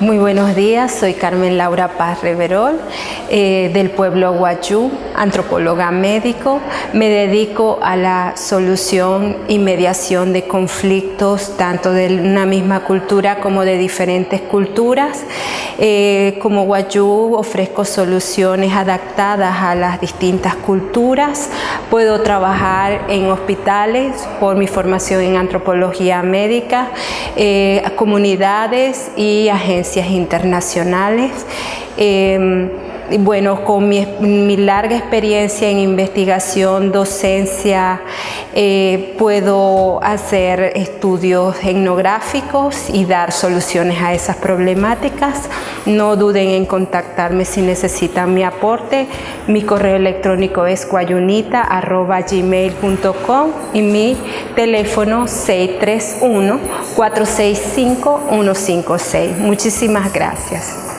Muy buenos días, soy Carmen Laura Paz Reverol, eh, del pueblo Guayú, antropóloga médico. Me dedico a la solución y mediación de conflictos, tanto de una misma cultura como de diferentes culturas. Eh, como Guayú ofrezco soluciones adaptadas a las distintas culturas. Puedo trabajar en hospitales por mi formación en antropología médica, eh, comunidades y agencias internacionales. Em, bueno, con mi, larga experiencia en investigación, docencia, eh, puedo hacer estudios etnográficos y dar soluciones a esas problemáticas. No duden en contactarme si necesitan mi aporte. Mi correo electrónico es guayunita.gmail.com y mi teléfono 631-465-156. Muchísimas gracias.